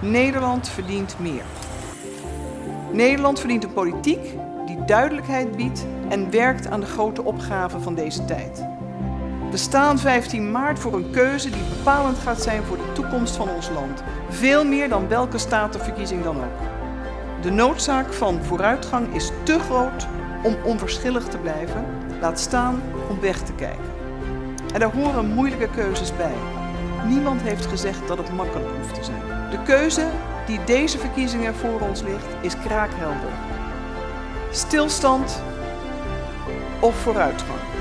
Nederland verdient meer. Nederland verdient een politiek die duidelijkheid biedt en werkt aan de grote opgaven van deze tijd. We staan 15 maart voor een keuze die bepalend gaat zijn voor de toekomst van ons land. Veel meer dan welke statenverkiezing dan ook. De noodzaak van vooruitgang is te groot om onverschillig te blijven, laat staan om weg te kijken. En daar horen moeilijke keuzes bij. Niemand heeft gezegd dat het makkelijk hoeft te zijn. De keuze die deze verkiezingen voor ons ligt is kraakhelder. Stilstand of vooruitgang.